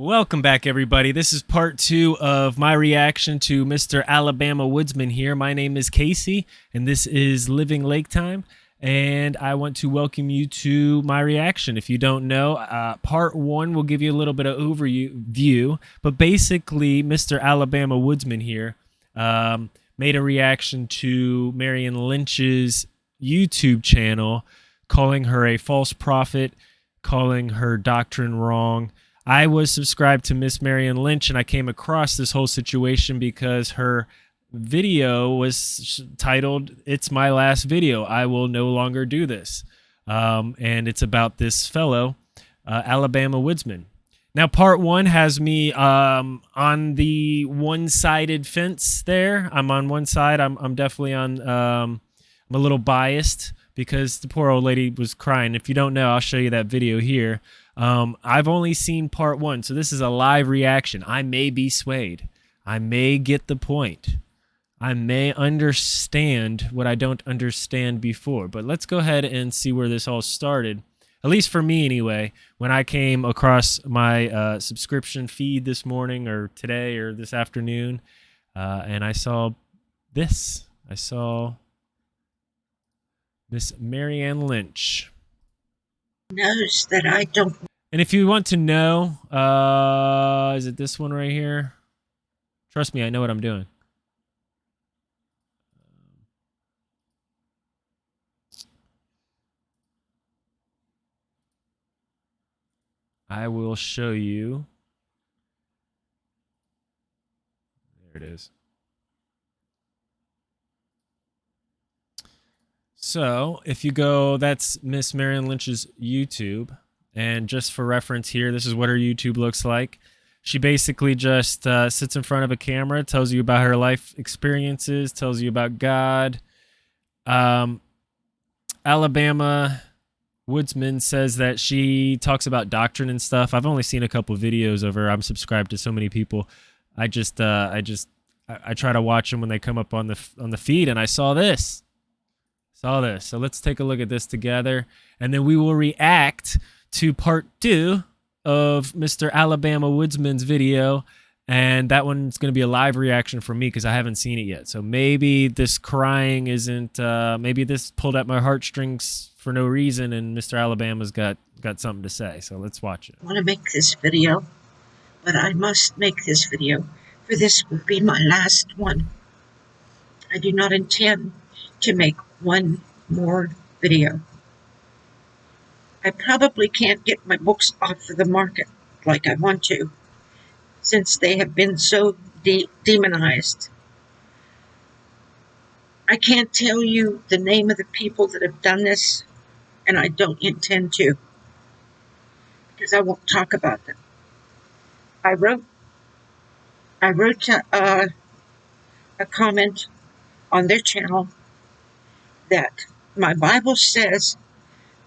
Welcome back, everybody. This is part two of my reaction to Mr. Alabama Woodsman here. My name is Casey, and this is Living Lake Time. And I want to welcome you to my reaction. If you don't know, uh, part one will give you a little bit of overview, but basically, Mr. Alabama Woodsman here um, made a reaction to Marion Lynch's YouTube channel, calling her a false prophet, calling her doctrine wrong I was subscribed to Miss Marion Lynch and I came across this whole situation because her video was titled It's My Last Video. I Will No Longer Do This. Um, and it's about this fellow, uh, Alabama Woodsman. Now, part one has me um, on the one sided fence there. I'm on one side. I'm, I'm definitely on, um, I'm a little biased because the poor old lady was crying. If you don't know, I'll show you that video here. Um, I've only seen part one, so this is a live reaction. I may be swayed. I may get the point. I may understand what I don't understand before. But let's go ahead and see where this all started. At least for me, anyway, when I came across my uh, subscription feed this morning or today or this afternoon, uh, and I saw this. I saw Miss Marianne Lynch knows that I don't. And if you want to know, uh, is it this one right here? Trust me, I know what I'm doing. I will show you. There it is. So if you go, that's Miss Marion Lynch's YouTube. And just for reference here, this is what her YouTube looks like. She basically just uh, sits in front of a camera, tells you about her life experiences, tells you about God. Um, Alabama Woodsman says that she talks about doctrine and stuff. I've only seen a couple videos of her. I'm subscribed to so many people. I just, uh, I just, I, I try to watch them when they come up on the on the feed, and I saw this. Saw this. So let's take a look at this together, and then we will react to part two of Mr. Alabama Woodsman's video. And that one's going to be a live reaction from me because I haven't seen it yet. So maybe this crying isn't, uh, maybe this pulled at my heartstrings for no reason and Mr. Alabama's got, got something to say. So let's watch it. I want to make this video, but I must make this video, for this will be my last one. I do not intend to make one more video. I probably can't get my books off of the market like I want to, since they have been so de demonized. I can't tell you the name of the people that have done this, and I don't intend to, because I won't talk about them. I wrote, I wrote a, uh, a comment on their channel that my Bible says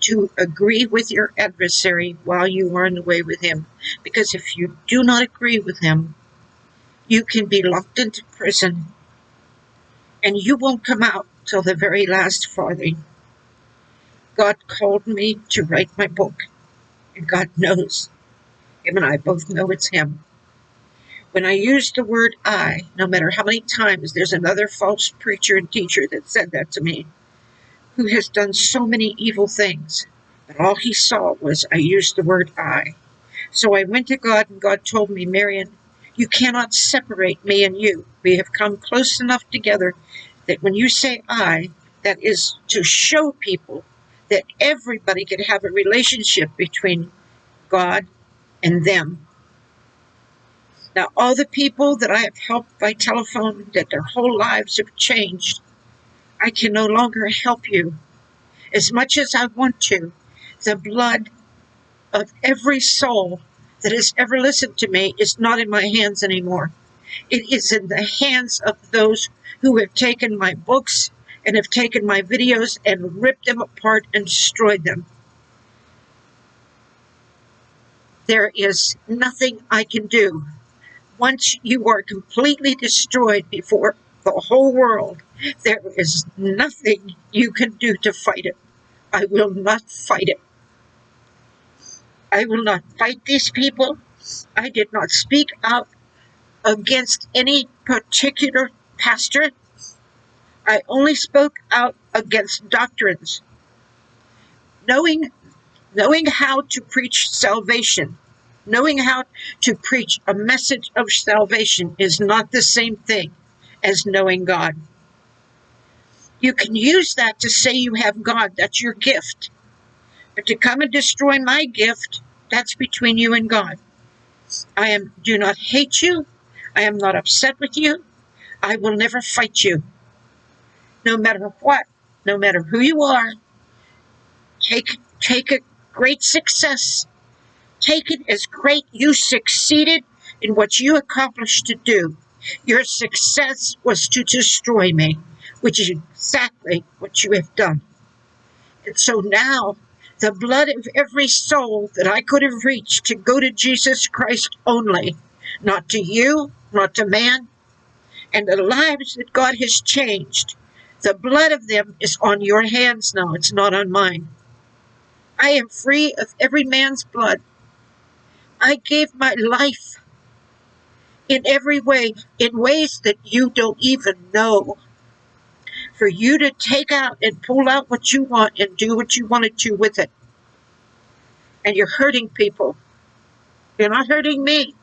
to agree with your adversary while you are in the way with him. Because if you do not agree with him, you can be locked into prison and you won't come out till the very last farthing. God called me to write my book, and God knows. Him and I both know it's Him. When I use the word I, no matter how many times there's another false preacher and teacher that said that to me, who has done so many evil things. But all he saw was I used the word I. So I went to God and God told me, Marion, you cannot separate me and you. We have come close enough together that when you say I, that is to show people that everybody can have a relationship between God and them. Now, all the people that I have helped by telephone, that their whole lives have changed, I can no longer help you as much as I want to. The blood of every soul that has ever listened to me is not in my hands anymore. It is in the hands of those who have taken my books and have taken my videos and ripped them apart and destroyed them. There is nothing I can do. Once you are completely destroyed before the whole world, there is nothing you can do to fight it. I will not fight it. I will not fight these people. I did not speak out against any particular pastor. I only spoke out against doctrines. Knowing, knowing how to preach salvation, knowing how to preach a message of salvation is not the same thing as knowing God. You can use that to say you have God, that's your gift. But to come and destroy my gift, that's between you and God. I am do not hate you. I am not upset with you. I will never fight you. No matter what, no matter who you are, take take a great success. Take it as great you succeeded in what you accomplished to do. Your success was to destroy me, which is exactly what you have done. And so now the blood of every soul that I could have reached to go to Jesus Christ only, not to you, not to man, and the lives that God has changed. The blood of them is on your hands now, it's not on mine. I am free of every man's blood. I gave my life in every way, in ways that you don't even know. For you to take out and pull out what you want and do what you wanted to do with it. And you're hurting people. You're not hurting me.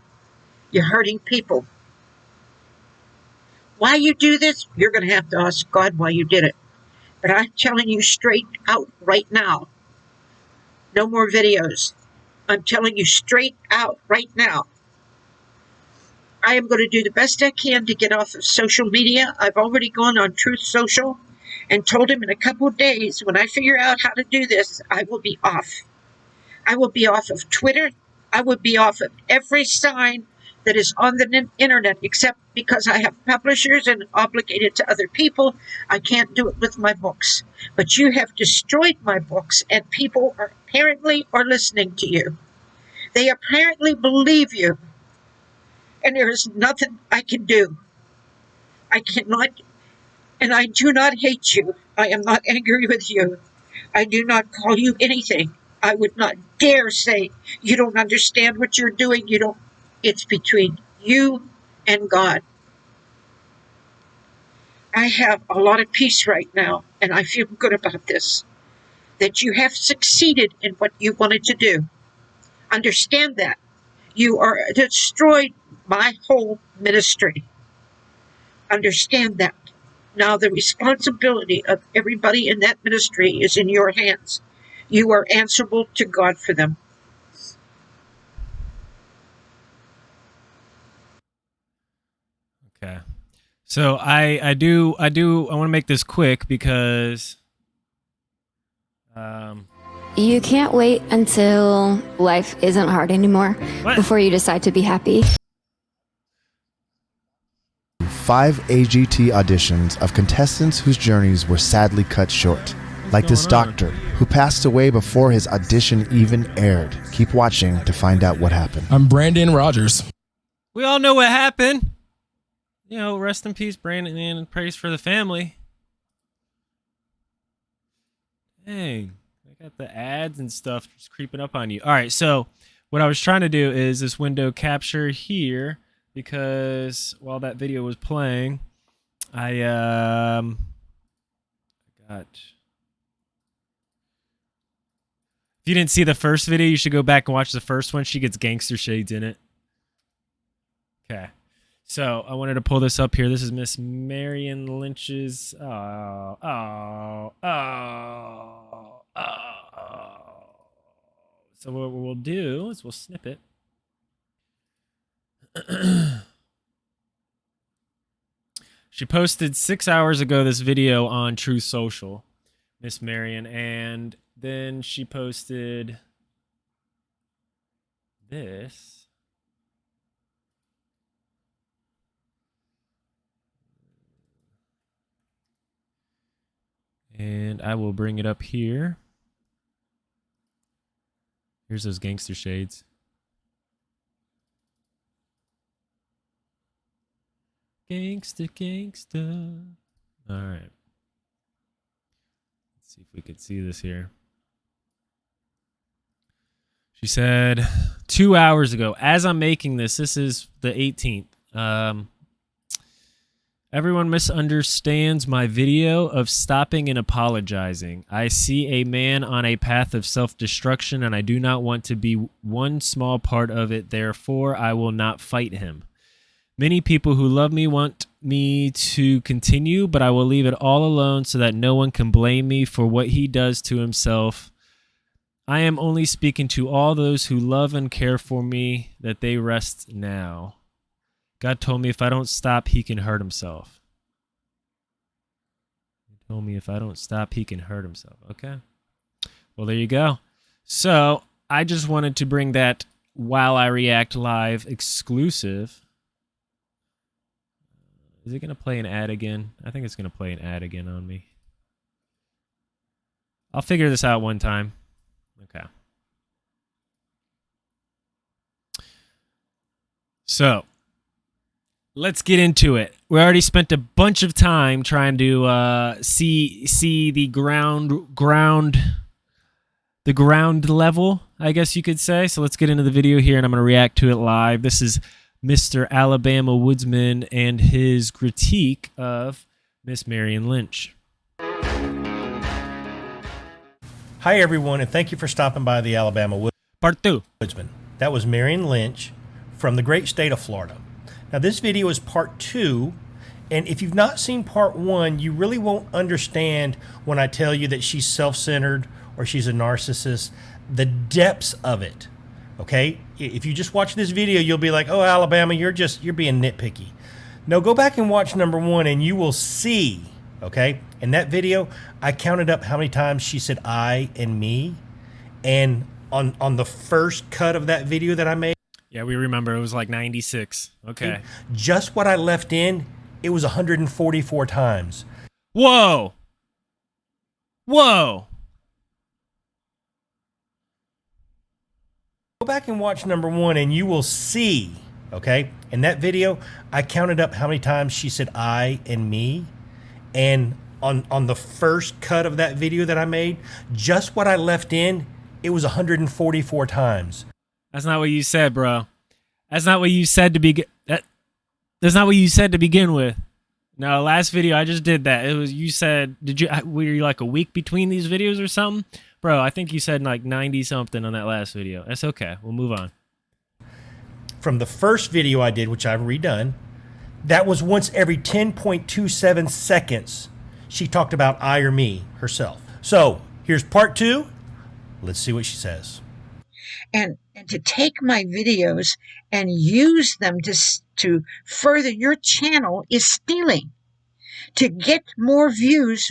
You're hurting people. Why you do this, you're going to have to ask God why you did it. But I'm telling you straight out right now. No more videos. I'm telling you straight out right now. I am going to do the best I can to get off of social media. I've already gone on Truth Social and told him in a couple of days when I figure out how to do this, I will be off. I will be off of Twitter. I will be off of every sign that is on the internet, except because I have publishers and obligated to other people. I can't do it with my books. But you have destroyed my books, and people are apparently are listening to you. They apparently believe you and there is nothing I can do. I cannot, and I do not hate you. I am not angry with you. I do not call you anything. I would not dare say you don't understand what you're doing. You don't, it's between you and God. I have a lot of peace right now, and I feel good about this. That you have succeeded in what you wanted to do. Understand that. You are destroyed my whole ministry. Understand that. Now, the responsibility of everybody in that ministry is in your hands. You are answerable to God for them. Okay. So I I do I do I want to make this quick because um you can't wait until life isn't hard anymore what? before you decide to be happy five AGT auditions of contestants whose journeys were sadly cut short. Like this doctor, who passed away before his audition even aired. Keep watching to find out what happened. I'm Brandon Rogers. We all know what happened. You know, rest in peace, Brandon, and praise for the family. Dang, I got the ads and stuff just creeping up on you. All right, so what I was trying to do is this window capture here because while that video was playing, I um got. If you didn't see the first video, you should go back and watch the first one. She gets gangster shades in it. Okay. So I wanted to pull this up here. This is Miss Marion Lynch's. Oh, oh, oh, oh. So what we'll do is we'll snip it. she posted six hours ago this video on Truth Social, Miss Marion, and then she posted this. And I will bring it up here. Here's those gangster shades. Gangsta, gangsta. All right. Let's see if we could see this here. She said two hours ago, as I'm making this, this is the 18th. Um, Everyone misunderstands my video of stopping and apologizing. I see a man on a path of self destruction and I do not want to be one small part of it. Therefore, I will not fight him. Many people who love me want me to continue, but I will leave it all alone so that no one can blame me for what he does to himself. I am only speaking to all those who love and care for me that they rest now. God told me if I don't stop, he can hurt himself. He told me if I don't stop, he can hurt himself. Okay. Well, there you go. So I just wanted to bring that while I react live exclusive. Is it going to play an ad again? I think it's going to play an ad again on me. I'll figure this out one time. Okay. So, let's get into it. We already spent a bunch of time trying to uh, see see the ground ground the ground level, I guess you could say. So let's get into the video here, and I'm going to react to it live. This is Mr. Alabama Woodsman and his critique of Miss Marion Lynch. Hi, everyone, and thank you for stopping by the Alabama Wood- Part two. Woodsman. That was Marion Lynch from the great state of Florida. Now, this video is part two, and if you've not seen part one, you really won't understand when I tell you that she's self centered or she's a narcissist, the depths of it. Okay? If you just watch this video, you'll be like, oh, Alabama, you're just, you're being nitpicky. No, go back and watch number one, and you will see, okay? In that video, I counted up how many times she said I and me. And on, on the first cut of that video that I made, Yeah, we remember it was like 96. Okay. just what I left in, it was 144 times. Whoa. Whoa. Go back and watch number one and you will see, okay? In that video, I counted up how many times she said I and me. And on, on the first cut of that video that I made, just what I left in, it was 144 times. That's not what you said, bro. That's not what you said to begin. That that's not what you said to begin with. No, last video I just did that. It was you said. Did you? Were you like a week between these videos or something, bro? I think you said like ninety something on that last video. That's okay. We'll move on. From the first video I did, which I've redone, that was once every 10.27 seconds she talked about I or me herself. So here's part two. Let's see what she says. and and to take my videos and use them to to further your channel is stealing to get more views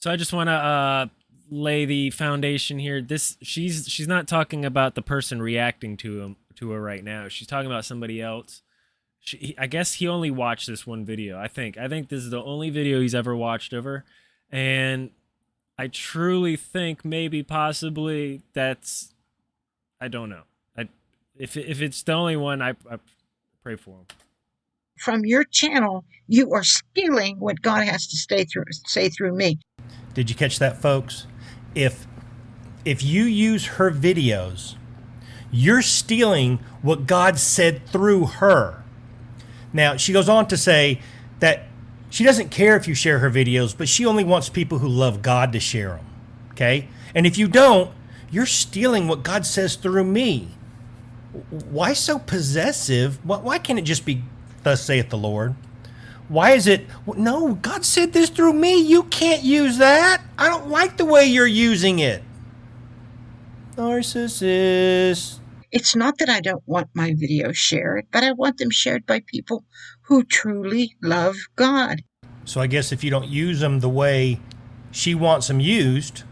So I just want to uh, lay the foundation here. This she's she's not talking about the person reacting to him to her right now. She's talking about somebody else. She, he- I guess he only watched this one video. I think I think this is the only video he's ever watched of her, and I truly think maybe possibly that's I don't know. I if if it's the only one, I, I pray for him. from your channel you are stealing what god has to stay through say through me Did you catch that, folks? If if you use her videos, you're stealing what God said through her. Now, she goes on to say that she doesn't care if you share her videos, but she only wants people who love God to share them. Okay? And if you don't, you're stealing what God says through me. Why so possessive? Why can't it just be, Thus saith the Lord? Why is it? No, God said this through me. You can't use that. I don't like the way you're using it. Narcissist. it's not that i don't want my videos shared but i want them shared by people who truly love god So I guess if you don't use them the way she wants them used,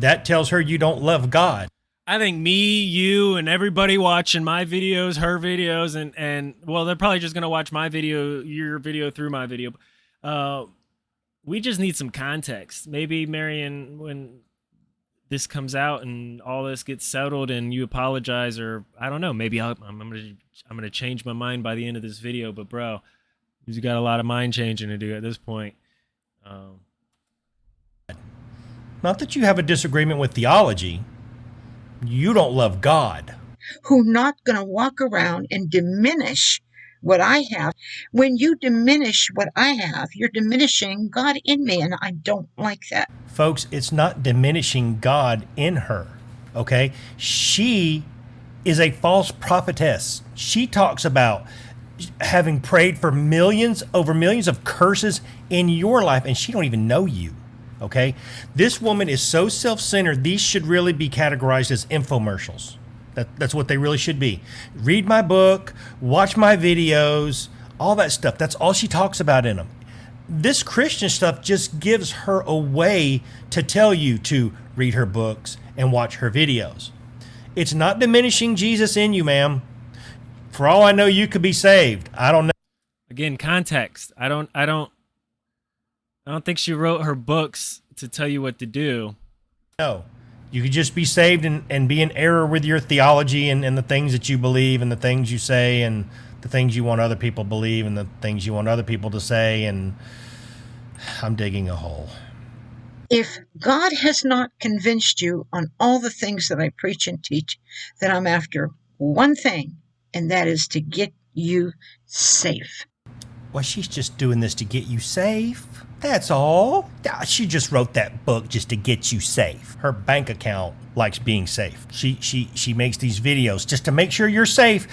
that tells her you don't love God. I think me, you, and everybody watching my videos, her videos, and and well, they're probably just gonna watch my video, your video through my video. Uh, we just need some context. Maybe Marion, when this comes out and all this gets settled, and you apologize, or I don't know, maybe I'm, I'm gonna I'm gonna change my mind by the end of this video. But bro, you've got a lot of mind changing to do at this point. Um, Not that you have a disagreement with theology, You don't love God. Who not going to walk around and diminish what I have. When you diminish what I have, you're diminishing God in me, and I don't like that. Folks, it's not diminishing God in her. Okay? She is a false prophetess. She talks about having prayed for millions over millions of curses in your life and she don't even know you okay this woman is so self-centered these should really be categorized as infomercials that, that's what they really should be read my book watch my videos all that stuff that's all she talks about in them this christian stuff just gives her a way to tell you to read her books and watch her videos it's not diminishing jesus in you ma'am for all I know, you could be saved. I don't know. Again, context. I don't. I don't. I don't think she wrote her books to tell you what to do. No, you could just be saved and, and be in error with your theology and, and the things that you believe and the things you say and the things you want other people to believe and the things you want other people to say. And I'm digging a hole. If God has not convinced you on all the things that I preach and teach, then I'm after one thing, and that is to get you safe. Well, she's just doing this to get you safe. That's all. She just wrote that book just to get you safe. Her bank account likes being safe. She she she makes these videos just to make sure you're safe.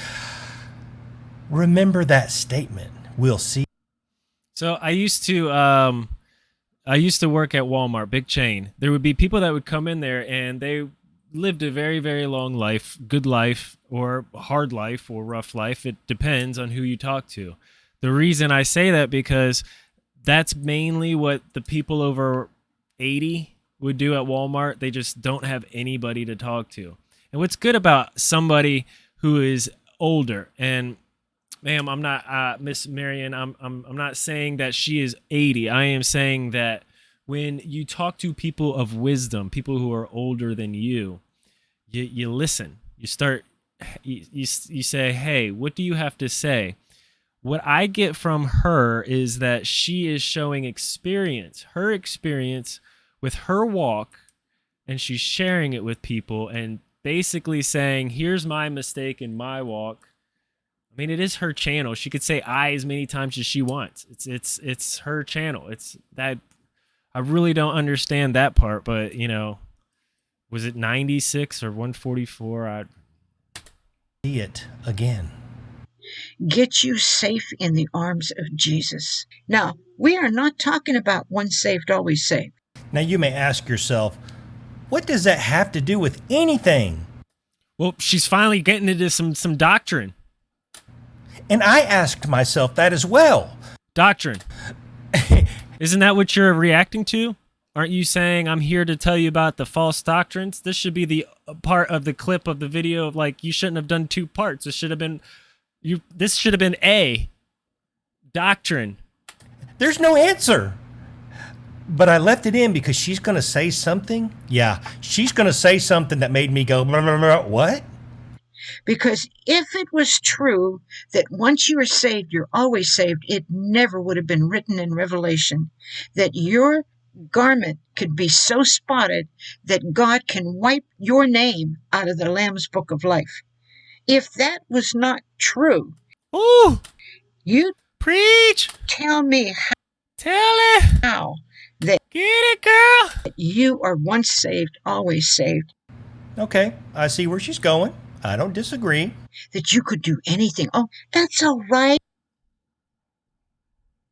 Remember that statement. We'll see. So I used to um I used to work at Walmart, big chain. There would be people that would come in there and they lived a very very long life good life or hard life or rough life it depends on who you talk to the reason i say that because that's mainly what the people over 80 would do at walmart they just don't have anybody to talk to and what's good about somebody who is older and ma'am i'm not uh, miss marion I'm, I'm i'm not saying that she is 80 i am saying that when you talk to people of wisdom, people who are older than you, you, you listen. You start, you, you, you say, hey, what do you have to say? What I get from her is that she is showing experience, her experience with her walk, and she's sharing it with people and basically saying, here's my mistake in my walk. I mean, it is her channel. She could say I as many times as she wants. It's it's it's her channel. It's that I really don't understand that part, but you know, was it 96 or 144? I see it again. Get you safe in the arms of Jesus. Now, we are not talking about one saved, always saved. Now, you may ask yourself, what does that have to do with anything? Well, she's finally getting into some some doctrine. And I asked myself that as well. Doctrine. Isn't that what you're reacting to? Aren't you saying I'm here to tell you about the false doctrines? This should be the part of the clip of the video of like you shouldn't have done two parts. It should have been you this should have been A doctrine. There's no answer. But I left it in because she's going to say something. Yeah, she's going to say something that made me go blah, blah, blah, what? Because if it was true that once you are saved, you're always saved, it never would have been written in Revelation that your garment could be so spotted that God can wipe your name out of the Lamb's book of life. If that was not true, Ooh, you preach. Tell me how, tell it how that get it, girl. You are once saved, always saved. Okay, I see where she's going. I don't disagree. That you could do anything. Oh, that's all right.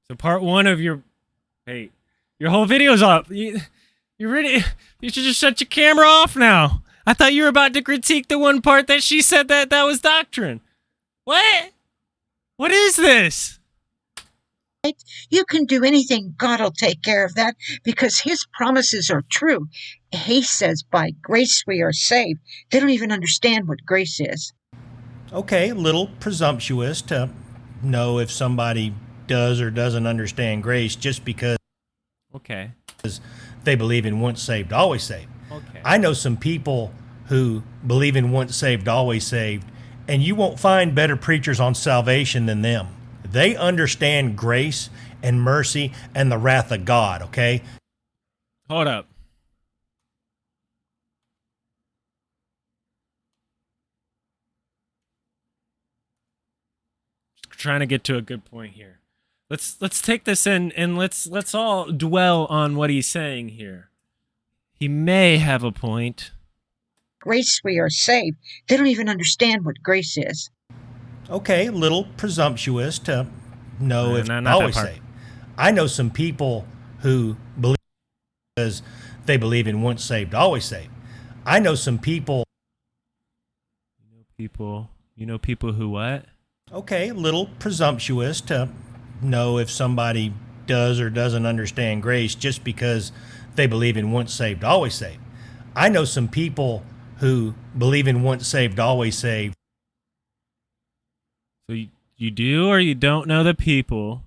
So part one of your, hey, your whole video's up. You, you're ready. You should just shut your camera off now. I thought you were about to critique the one part that she said that that was doctrine. What? What is this? You can do anything. God will take care of that because his promises are true. He says, by grace we are saved. They don't even understand what grace is. Okay, a little presumptuous to know if somebody does or doesn't understand grace just because Okay. They believe in once saved, always saved. Okay. I know some people who believe in once saved, always saved, and you won't find better preachers on salvation than them. They understand grace and mercy and the wrath of God, okay? Hold up. Trying to get to a good point here. Let's let's take this in and let's let's all dwell on what he's saying here. He may have a point. Grace we are saved. They don't even understand what grace is. Okay, a little presumptuous to know Uh, if no, not always part. saved. I know some people who believe because they believe in once saved, always saved. I know some people. People, you know people who what? Okay, a little presumptuous to know if somebody does or doesn't understand grace just because they believe in once saved, always saved. I know some people who believe in once saved, always saved. So you, you do or you don't know the people,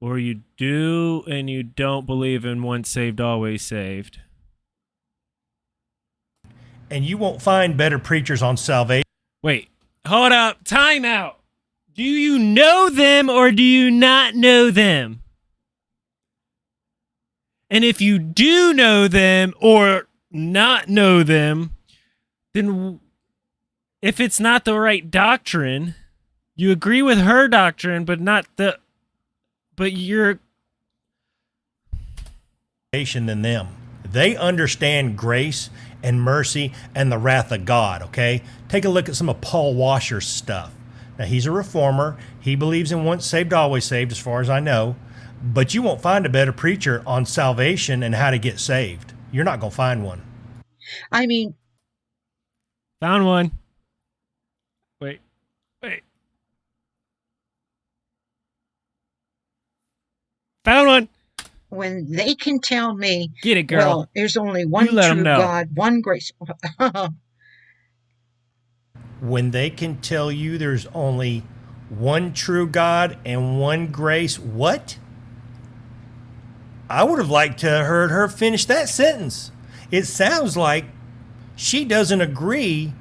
or you do and you don't believe in once saved, always saved. And you won't find better preachers on salvation Wait, hold up, time out. Do you know them or do you not know them? And if you do know them or not know them, then if it's not the right doctrine, you agree with her doctrine, but not the. But you're. than them. They understand grace and mercy and the wrath of God, okay? Take a look at some of Paul Washer's stuff. Now, he's a reformer. He believes in once saved, always saved, as far as I know. But you won't find a better preacher on salvation and how to get saved. You're not going to find one. I mean, Found one. Wait. Wait. Found one. when they can tell me, Get it, girl. well, there's only one You true know. God, one grace. When they can tell you there's only one true God and one grace, what? I would have liked to have heard her finish that sentence. It sounds like she doesn't agree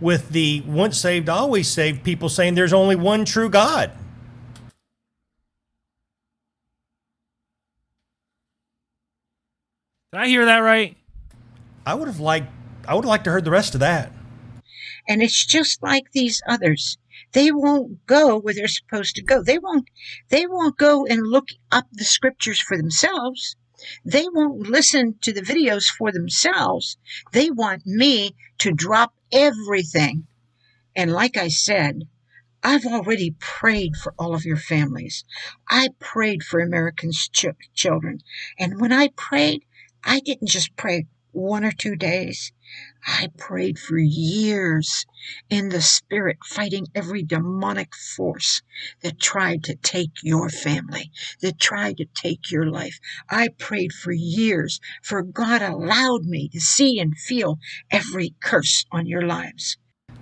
with the once saved, always saved people saying there's only one true God. Did I hear that right? I would have liked I would have liked to heard the rest of that. and it's just like these others. They won't go where they're supposed to go. They won't they won't go and look up the scriptures for themselves. They won't listen to the videos for themselves. They want me to drop everything. And like I said, I've already prayed for all of your families. I prayed for Americans' ch- children. And when I prayed, I didn't just pray one or two days. I prayed for years in the spirit, fighting every demonic force that tried to take your family, that tried to take your life. I prayed for years, for God allowed me to see and feel every curse on your lives.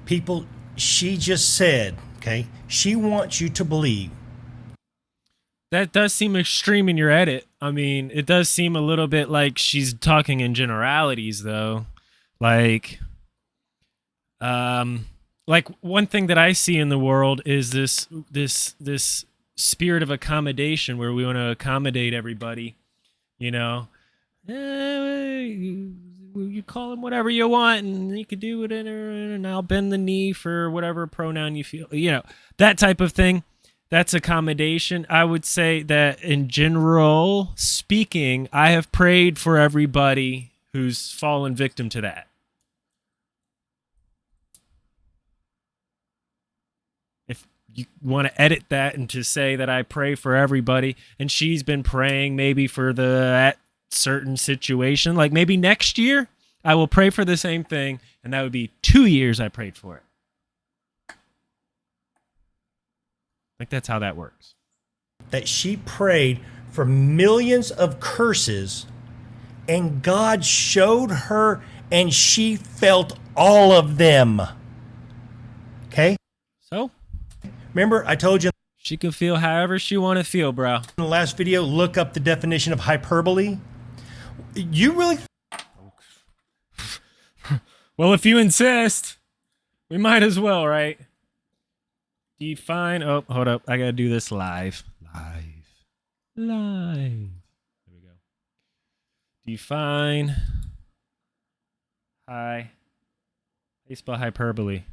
People, she just said, okay, she wants you to believe That does seem extreme in your edit. I mean, it does seem a little bit like she's talking in generalities though. Like um like one thing that I see in the world is this this this spirit of accommodation where we want to accommodate everybody, you know. Eh, you, call him whatever you want and you could do it and I'll bend the knee for whatever pronoun you feel, you know, that type of thing that's accommodation. I would say that in general speaking, I have prayed for everybody who's fallen victim to that. If you want to edit that and to say that I pray for everybody, and she's been praying maybe for the certain situation, like maybe next year I will pray for the same thing, and that would be two years I prayed for it. Like that's how that works. that she prayed for millions of curses and God showed her and she felt all of them. Okay? So Remember I told you she can feel however she want to feel, bro. in the last video look up the definition of hyperbole? You really Well, if you insist, we might as well, right? Define. Oh, hold up. I gotta do this live. Live. Live. There we go. Define. Hi. How you spell hyperbole?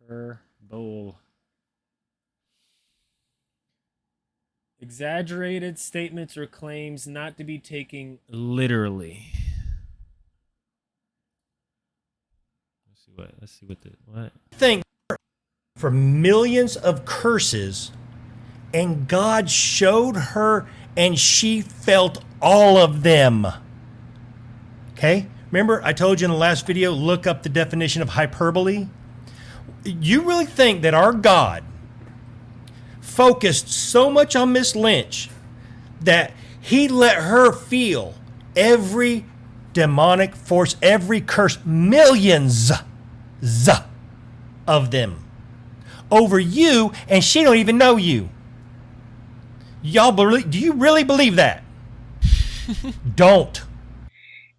Hyperbole. Exaggerated statements or claims not to be taken literally. Let's see what. Let's see what the what. Think for millions of curses, and God showed her, and she felt all of them. Okay? Remember, I told you in the last video, look up the definition of hyperbole? You really think that our God focused so much on Miss Lynch that he let her feel every demonic force, every curse, millions z of them over you, and she don't even know you. Y'all believe? Do you really believe that? don't.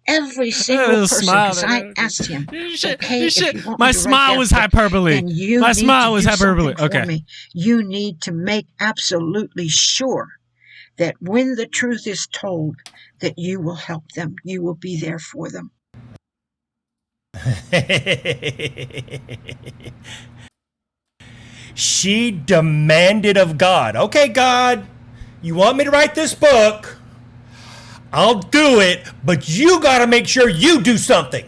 Every uh, single person, smile because I asked him, You should- okay, you if should- you want my me to smile that was book, hyperbole. you My smile was hyperbole. Okay. me. You need to make absolutely sure that when the truth is told, that you will help them. You will be there for them. she demanded of God, okay, God, you want me to write this book? I'll do it, but you got to make sure you do something.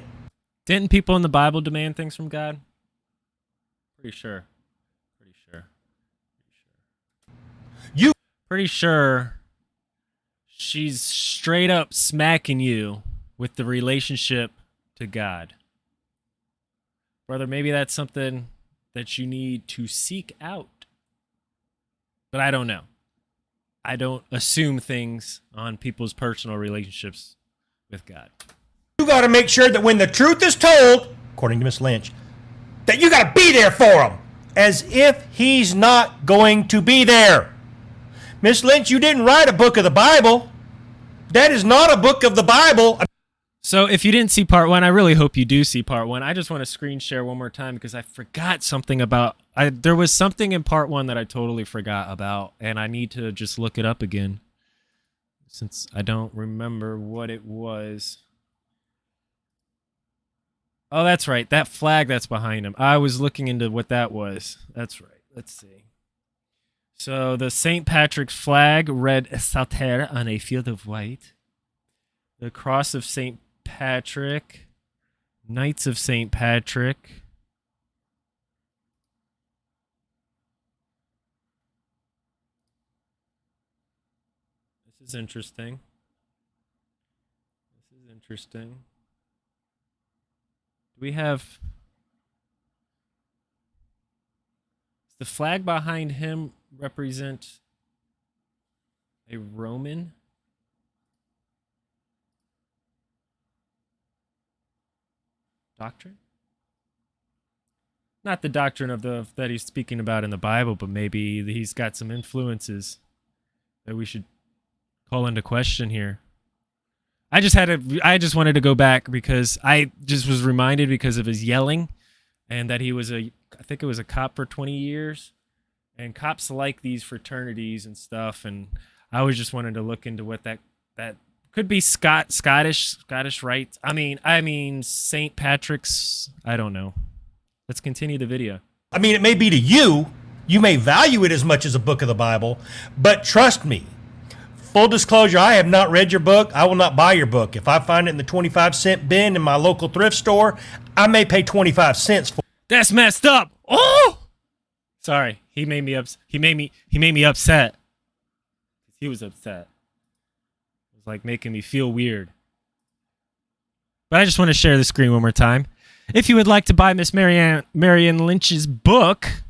Didn't people in the Bible demand things from God? Pretty sure. Pretty sure. Pretty sure. You Pretty sure she's straight up smacking you with the relationship to God. Brother, maybe that's something that you need to seek out. But I don't know. I don't assume things on people's personal relationships with God. you got to make sure that when the truth is told, according to Miss Lynch, that you got to be there for him, as if he's not going to be there. Miss Lynch, you didn't write a book of the Bible. That is not a book of the Bible. So if you didn't see part one, I really hope you do see part one. I just want to screen share one more time because I forgot something about. I there was something in part one that I totally forgot about, and I need to just look it up again since I don't remember what it was. Oh, that's right. That flag that's behind him. I was looking into what that was. That's right. Let's see. So the St. Patrick's flag red saltire on a field of white. The cross of St. Patrick. Knights of St. Patrick. This is interesting. This is interesting. Do we have. Does the flag behind him represent a Roman? Doctrine? Not the doctrine of the that he's speaking about in the Bible, but maybe he's got some influences that we should call into question here. I just had to I just wanted to go back because I just was reminded because of his yelling and that he was a I think it was a cop for 20 years and cops like these fraternities and stuff and I was just wanted to look into what that that could be Scott Scottish Scottish Rites. I mean I mean St. Patrick's I don't know. Let's continue the video. I mean, it may be to you, you may value it as much as a book of the Bible, but trust me, full disclosure, I have not read your book. I will not buy your book. If I find it in the 25 cent bin in my local thrift store, I may pay 25 cents for That's messed up. Oh, sorry. He made me ups. He made me. He made me upset. He was upset. Like making me feel weird. But I just want to share the screen one more time. If you would like to buy Miss Marianne Marion Lynch's book,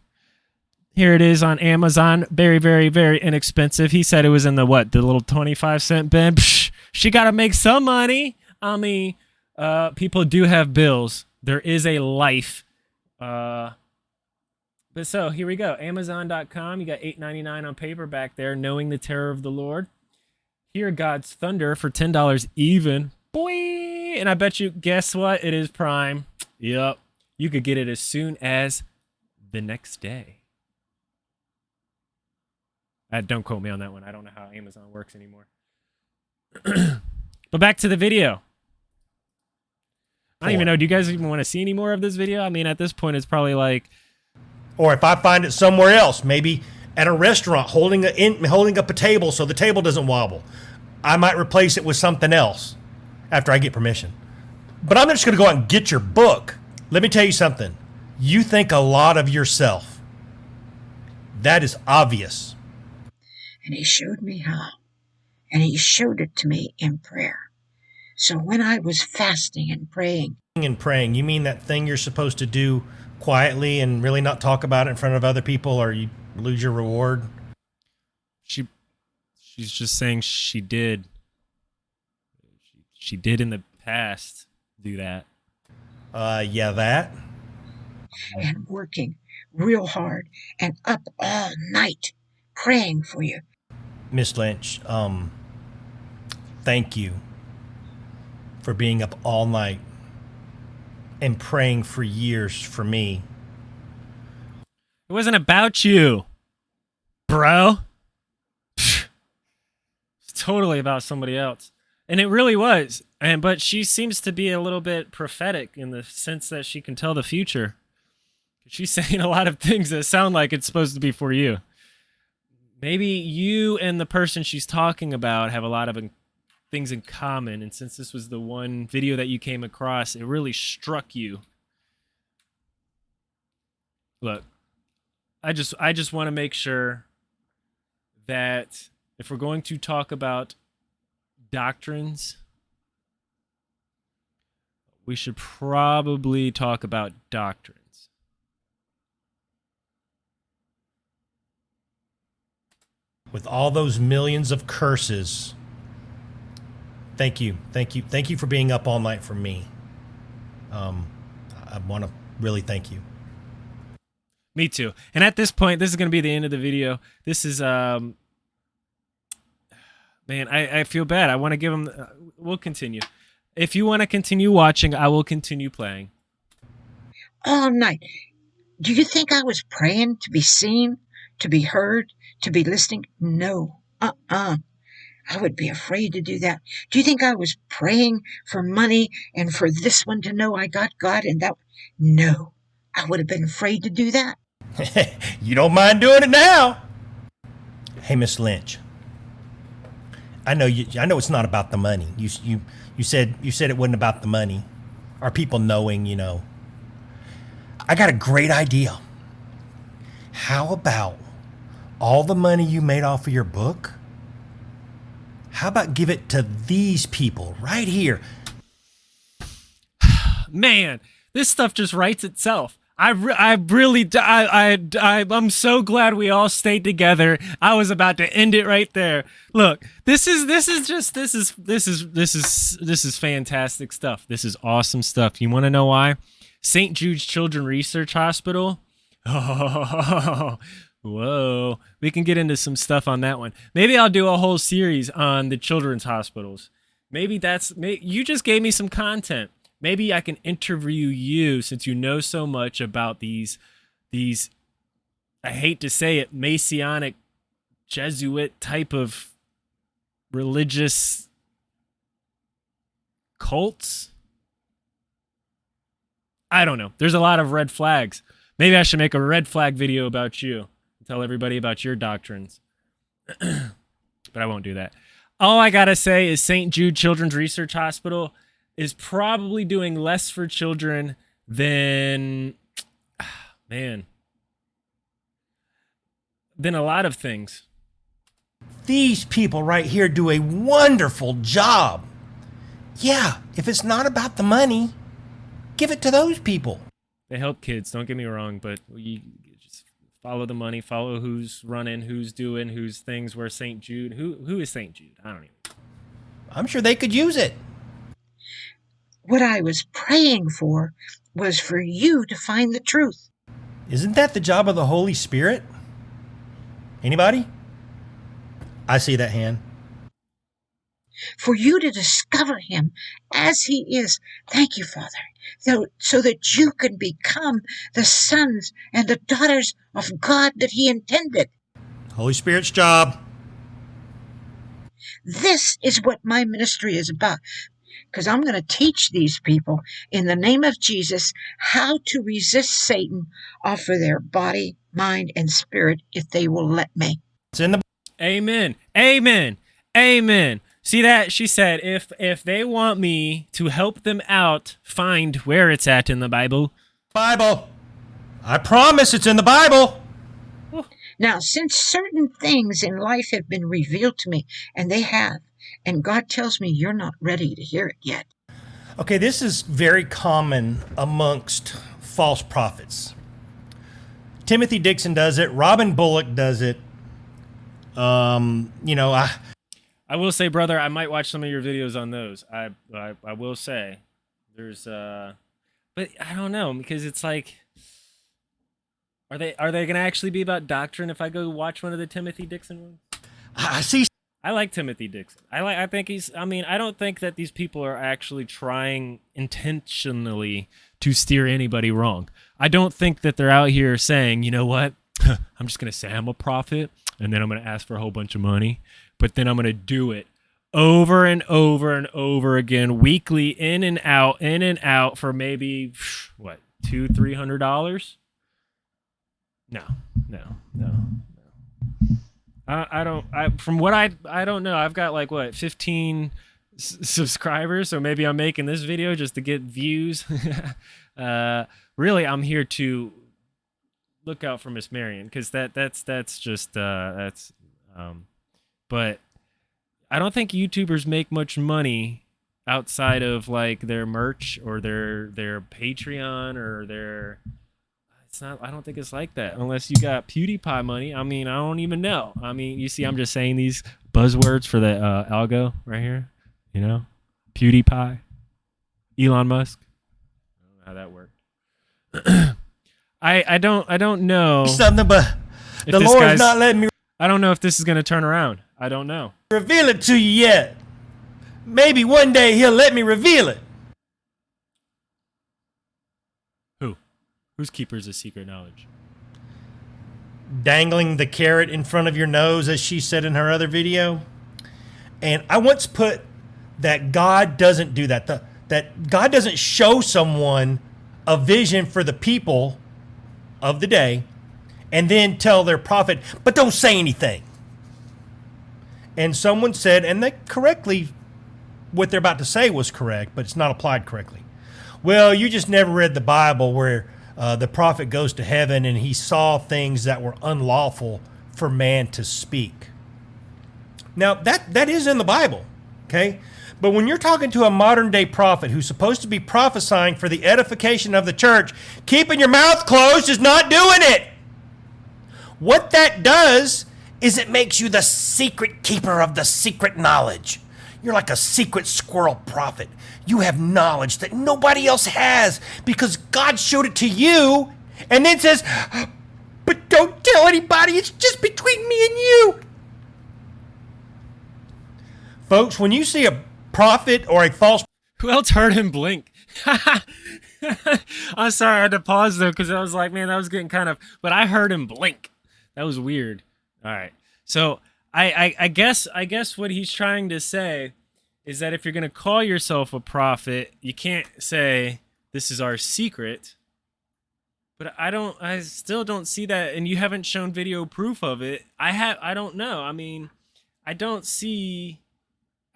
here it is on Amazon. Very, very, very inexpensive. He said it was in the what? The little twenty-five cent bin. Psh, she got to make some money. I mean, uh, people do have bills. There is a life. Uh, but so here we go. Amazon.com. You got eight ninety nine on paperback there. Knowing the terror of the Lord. Hear God's thunder for ten dollars even. Boy, and I bet you. Guess what? It is Prime. Yep. You could get it as soon as the next day. Uh, don't quote me on that one. I don't know how Amazon works anymore. but back to the video. I don't even know. Do you guys even want to see any more of this video? I mean, at this point, it's probably like or if I find it somewhere else, maybe at a restaurant holding a, in, holding up a table so the table doesn't wobble. I might replace it with something else after I get permission. But I'm just going to go out and get your book. Let me tell you something. You think a lot of yourself. That is obvious. And he showed me how. And he showed it to me in prayer. So when I was fasting and praying, and praying, you mean that thing you're supposed to do quietly and really not talk about it in front of other people or you lose your reward? She she's just saying she did. She, she did in the past do that. Uh yeah, that. And working real hard and up all night praying for you. Miss Lynch, um thank you for being up all night and praying for years for me. It wasn't about you, bro. Totally about somebody else. And it really was. And but she seems to be a little bit prophetic in the sense that she can tell the future. She's saying a lot of things that sound like it's supposed to be for you. Maybe you and the person she's talking about have a lot of things in common. And since this was the one video that you came across, it really struck you. Look, I just I just want to make sure that if we're going to talk about doctrines, we should probably talk about doctrines. With all those millions of curses thank you, thank you, thank you for being up all night for me. Um, I want to really thank you. Me too. And at this point, this is going to be the end of the video. This is um, man, I I feel bad. I want to give them. Uh, we'll continue. If you want to continue watching, I will continue playing. All night. Do you think I was praying to be seen, to be heard, to be listening? No. Uh-uh. I would be afraid to do that. Do you think I was praying for money and for this one to know I got God and that? No, I would have been afraid to do that. you don't mind doing it now. Hey, Miss Lynch. I know you. I know it's not about the money. You you you said you said it wasn't about the money. Are people knowing? You know. I got a great idea. How about all the money you made off of your book? How about give it to these people right here? Man, this stuff just writes itself. I, re- I really I, I I I'm so glad we all stayed together. I was about to end it right there. Look, this is this is just this is this is this is this is fantastic stuff. This is awesome stuff. You want to know why? St. Jude's Children Research Hospital. Oh, Whoa. We can get into some stuff on that one. Maybe I'll do a whole series on the children's hospitals. Maybe that's you just gave me some content. Maybe I can interview you since you know so much about these these I hate to say it, Messianic Jesuit type of religious cults. I don't know. There's a lot of red flags. Maybe I should make a red flag video about you and tell everybody about your doctrines. but I won't do that. All I got to say is St. Jude Children's Research Hospital is probably doing less for children than, ah, man, than a lot of things. These people right here do a wonderful job. Yeah, if it's not about the money, give it to those people. They help kids, don't get me wrong, but you, just follow the money, follow who's running, who's doing, who's things. Where St. Jude, who who is St. Jude? I don't even. I'm sure they could use it. What I was praying for was for you to find the truth. Isn't that the job of the Holy Spirit? Anybody? I see that hand for you to discover him as he is. Thank you, Father, so, so that you can become the sons and the daughters of God that he intended. Holy Spirit's job. This is what my ministry is about. Because I'm going to teach these people in the name of Jesus how to resist Satan off of their body, mind, and spirit if they will let me. It's in the Amen. Amen. Amen. See that? She said if if they want me to help them out find where it's at in the Bible. Bible. I promise it's in the Bible. Now, since certain things in life have been revealed to me, and they have, and God tells me you're not ready to hear it yet. Okay, this is very common amongst false prophets. Timothy Dixon does it. Robin Bullock does it. Um, you know, I I will say, brother, I might watch some of your videos on those. I I, I will say, there's uh, but I don't know because it's like, are they are they gonna actually be about doctrine if I go watch one of the Timothy Dixon ones? I see I like Timothy Dixon. I like. I think he's. I mean, I don't think that these people are actually trying intentionally to steer anybody wrong. I don't think that they're out here saying, you know what, I'm just gonna say I'm a prophet, and then I'm gonna ask for a whole bunch of money, but then I'm gonna do it over and over and over again, weekly, in and out, in and out for maybe what two, three hundred dollars. No, no, no, no. I, I don't. I from what I I don't know. I've got like what 15 s- subscribers, so maybe I'm making this video just to get views. uh, really, I'm here to look out for Miss Marion because that that's that's just uh, that's. Um, but I don't think YouTubers make much money outside of like their merch or their their Patreon or their it's not i don't think it's like that unless you got pewdiepie money. I mean i don't even know. I mean you see i'm just saying these buzzwords for the uh, algo right here you know? Pewdiepie elon musk. I don't know how that worked. I i don't i don't know something, but the Lord's not letting me i don't know if this is going to turn around. I don't know. reveal it to you yet. Maybe one day he'll let me reveal it. who who's keepers of secret knowledge Dangling the carrot in front of your nose, as she said in her other video. And I once put that God doesn't do that. The, that God doesn't show someone a vision for the people of the day and then tell their prophet, but don't say anything. And someone said, and they correctly, what they're about to say was correct, but it's not applied correctly. Well, you just never read the Bible where uh, the prophet goes to heaven and he saw things that were unlawful for man to speak. Now, that, that is in the Bible, okay? But when you're talking to a modern day prophet who's supposed to be prophesying for the edification of the church, keeping your mouth closed is not doing it. What that does is it makes you the secret keeper of the secret knowledge. You're like a secret squirrel prophet. You have knowledge that nobody else has because God showed it to you and then says, But don't tell anybody, it's just between me and you. Folks, when you see a prophet or a false Who else heard him blink? I'm sorry, I had to pause though because I was like, man, that was getting kind of. But I heard him blink. That was weird. All right, so I, I, I guess, I guess what he's trying to say is that if you're gonna call yourself a prophet, you can't say this is our secret. But I don't, I still don't see that, and you haven't shown video proof of it. I have, I don't know. I mean, I don't see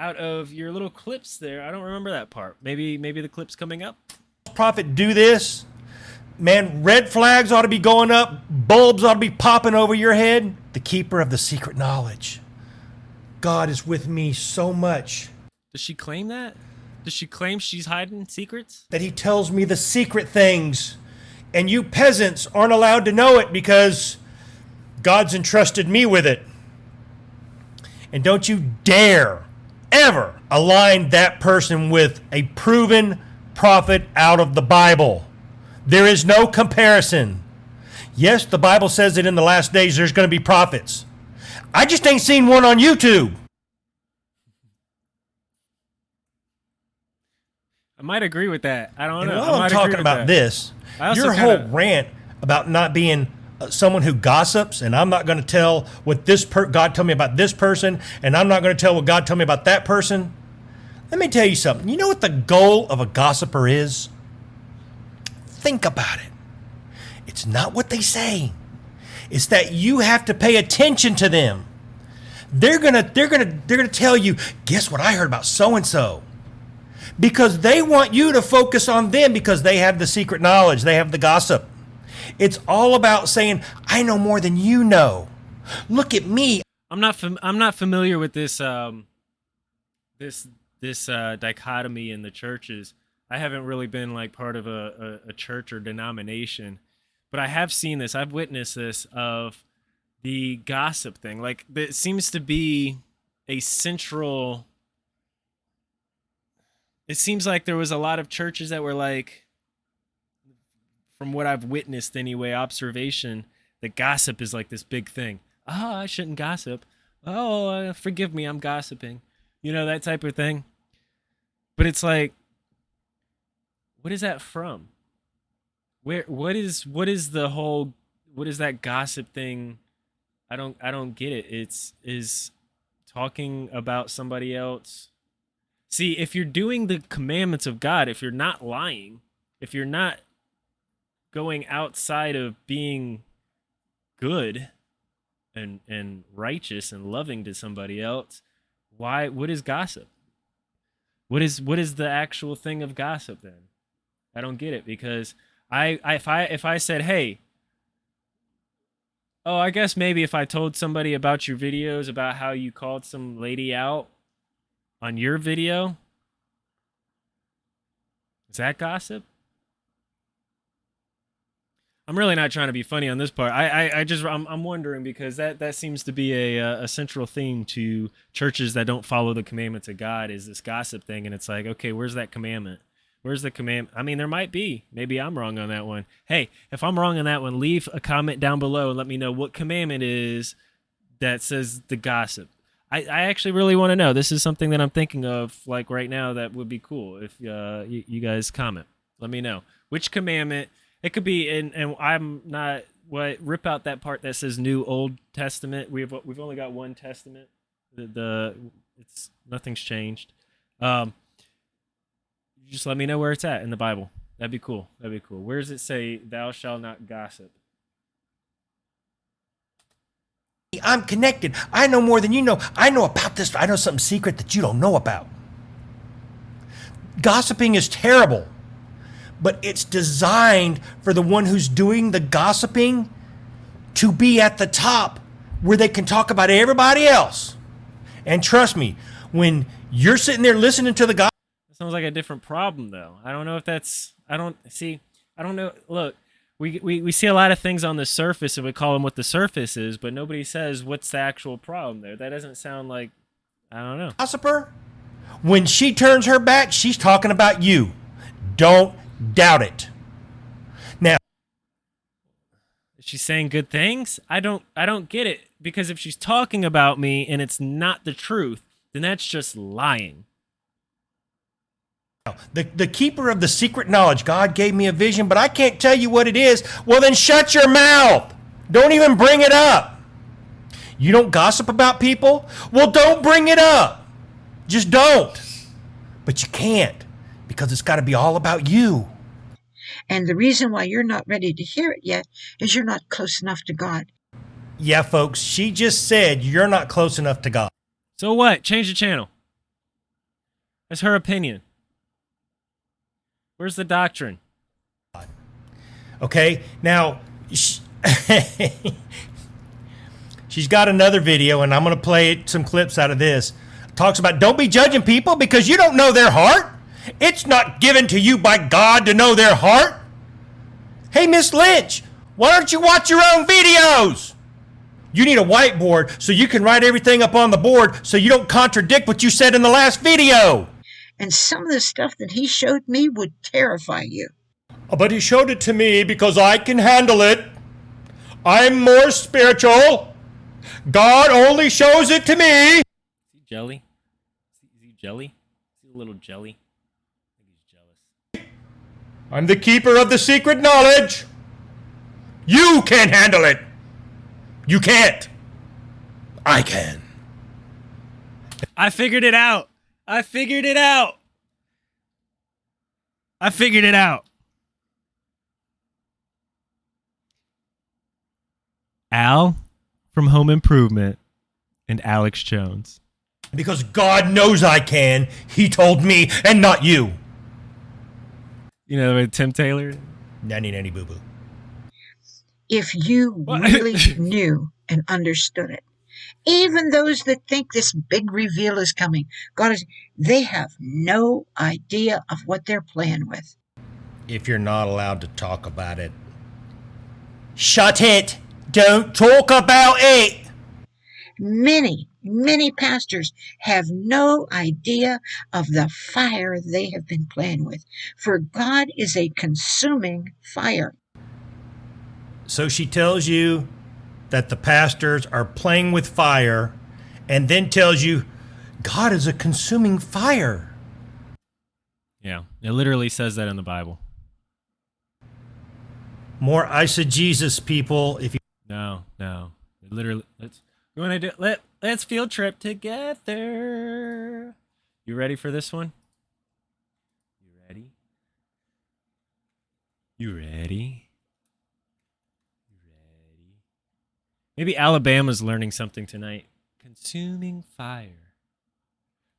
out of your little clips there. I don't remember that part. Maybe maybe the clip's coming up. prophet do this, man, red flags ought to be going up, bulbs ought to be popping over your head. The keeper of the secret knowledge. God is with me so much Does she claim that? Does she claim she's hiding secrets? that he tells me the secret things. And you peasants aren't allowed to know it because God's entrusted me with it. And don't you dare ever align that person with a proven prophet out of the Bible. There is no comparison. Yes, the Bible says that in the last days there's going to be prophets. I just ain't seen one on YouTube. I might agree with that. I don't And know. While I'm talking about that. this, your whole kinda- rant about not being uh, someone who gossips, and I'm not going to tell what this per- God told me about this person, and I'm not going to tell what God told me about that person. Let me tell you something. You know what the goal of a gossiper is? Think about it. It's not what they say. It's that you have to pay attention to them. They're gonna, they're gonna, they're gonna tell you, guess what I heard about so and so. Because they want you to focus on them because they have the secret knowledge, they have the gossip. It's all about saying, I know more than you know. Look at me. I'm not fam- I'm not familiar with this um this this uh, dichotomy in the churches. I haven't really been like part of a, a, a church or denomination, but I have seen this. I've witnessed this of the gossip thing. Like it seems to be a central. It seems like there was a lot of churches that were like, from what I've witnessed anyway, observation that gossip is like this big thing. Oh, I shouldn't gossip. Oh, uh, forgive me, I'm gossiping. You know that type of thing. But it's like, what is that from? Where? What is? What is the whole? What is that gossip thing? I don't. I don't get it. It's is talking about somebody else. See, if you're doing the commandments of God, if you're not lying, if you're not going outside of being good and and righteous and loving to somebody else, why what is gossip? What is what is the actual thing of gossip then? I don't get it because I, I if I if I said, "Hey, oh, I guess maybe if I told somebody about your videos about how you called some lady out on your video, is that gossip? I'm really not trying to be funny on this part. I, I, I just, I'm, I'm wondering because that, that seems to be a, a central theme to churches that don't follow the commandments of God is this gossip thing. And it's like, okay, where's that commandment? Where's the command? I mean, there might be. Maybe I'm wrong on that one. Hey, if I'm wrong on that one, leave a comment down below and let me know what commandment is that says the gossip. I, I actually really want to know. This is something that I'm thinking of, like right now, that would be cool if uh, you, you guys comment. Let me know which commandment it could be, and and I'm not what rip out that part that says New Old Testament. We've we've only got one Testament. The, the it's nothing's changed. Um, just let me know where it's at in the Bible. That'd be cool. That'd be cool. Where does it say, "Thou shalt not gossip"? I'm connected. I know more than you know. I know about this. I know something secret that you don't know about. Gossiping is terrible but it's designed for the one who's doing the gossiping to be at the top where they can talk about everybody else. And trust me, when you're sitting there listening to the gossip, sounds like a different problem though. I don't know if that's I don't see I don't know look we, we, we see a lot of things on the surface and we call them what the surface is, but nobody says what's the actual problem there. That doesn't sound like I don't know. Gossiper, when she turns her back, she's talking about you. Don't doubt it. Now, she's saying good things. I don't I don't get it because if she's talking about me and it's not the truth, then that's just lying. The, the keeper of the secret knowledge, God gave me a vision, but I can't tell you what it is. Well, then shut your mouth. Don't even bring it up. You don't gossip about people? Well, don't bring it up. Just don't. But you can't because it's got to be all about you. And the reason why you're not ready to hear it yet is you're not close enough to God. Yeah, folks, she just said you're not close enough to God. So what? Change the channel. That's her opinion. Where's the doctrine? Okay, now she, she's got another video, and I'm going to play some clips out of this. Talks about don't be judging people because you don't know their heart. It's not given to you by God to know their heart. Hey, Miss Lynch, why don't you watch your own videos? You need a whiteboard so you can write everything up on the board so you don't contradict what you said in the last video. And some of the stuff that he showed me would terrify you. Uh, but he showed it to me because I can handle it. I'm more spiritual. God only shows it to me. Is he jelly? Is he jelly? Is he a little jelly? Maybe he's jealous. I'm the keeper of the secret knowledge. You can't handle it. You can't. I can. I figured it out. I figured it out. I figured it out. Al from Home Improvement and Alex Jones. Because God knows I can. He told me, and not you. You know, with Tim Taylor. Nanny, nanny, boo boo. If you really knew and understood it, even those that think this big reveal is coming, God is, they have no idea of what they're playing with. If you're not allowed to talk about it, shut it. Don't talk about it. Many, many pastors have no idea of the fire they have been playing with, for God is a consuming fire. So she tells you that the pastors are playing with fire and then tells you God is a consuming fire. Yeah, it literally says that in the Bible. More eisegesis people if you No, no. It literally let's you wanna do let let's field trip together. You ready for this one? You ready? You ready? You ready? Maybe Alabama's learning something tonight. Consuming fire.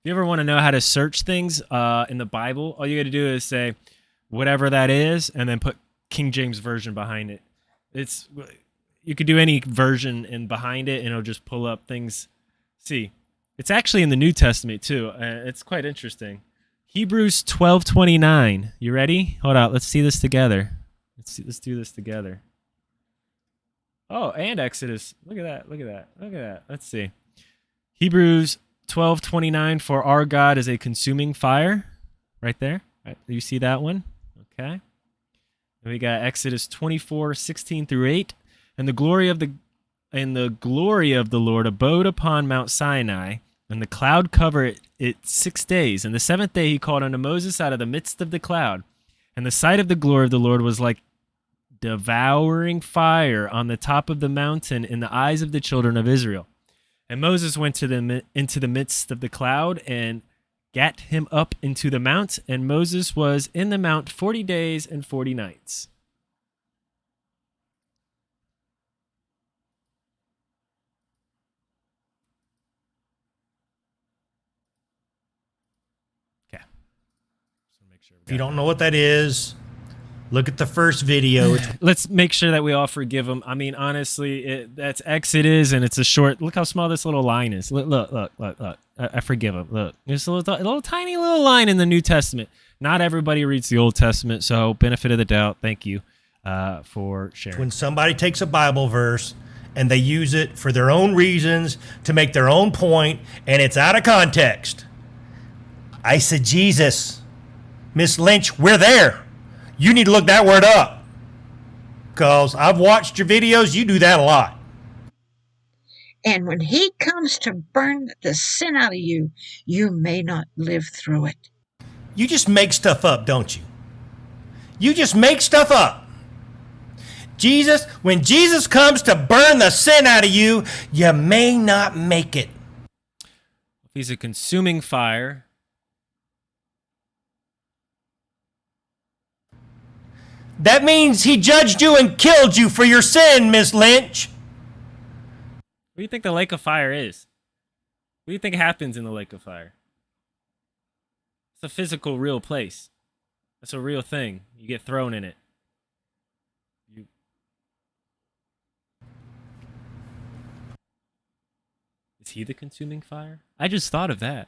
If you ever want to know how to search things uh, in the Bible, all you got to do is say whatever that is, and then put King James version behind it. It's you could do any version and behind it, and it'll just pull up things. See, it's actually in the New Testament too. Uh, it's quite interesting. Hebrews twelve twenty nine. You ready? Hold on. Let's see this together. Let's see, let's do this together. Oh, and Exodus. Look at that. Look at that. Look at that. Let's see. Hebrews twelve twenty nine. For our God is a consuming fire. Right there. Right, you see that one? Okay. And we got Exodus 24, 16 through 8. And the glory of the and the glory of the Lord abode upon Mount Sinai, and the cloud covered it, it six days. And the seventh day he called unto Moses out of the midst of the cloud. And the sight of the glory of the Lord was like devouring fire on the top of the mountain in the eyes of the children of Israel. And Moses went to the into the midst of the cloud and gat him up into the mount, and Moses was in the mount forty days and forty nights. Okay. So make sure if you don't know what that is, look at the first video. Let's make sure that we all forgive him. I mean, honestly, it, that's Exodus, and it's a short. Look how small this little line is. Look, look, look, look. look. I, I forgive him. Look, there's a little, a little tiny little line in the New Testament. Not everybody reads the Old Testament, so benefit of the doubt. Thank you uh, for sharing. when somebody takes a Bible verse and they use it for their own reasons to make their own point and it's out of context. I said, Jesus, Miss Lynch, we're there. You need to look that word up. Because I've watched your videos, you do that a lot. And when he comes to burn the sin out of you, you may not live through it. You just make stuff up, don't you? You just make stuff up. Jesus, when Jesus comes to burn the sin out of you, you may not make it. If he's a consuming fire, That means he judged you and killed you for your sin, Miss Lynch. what do you think the lake of fire is? What do you think happens in the lake of fire? It's a physical, real place. That's a real thing. You get thrown in it. You. Is he the consuming fire? I just thought of that.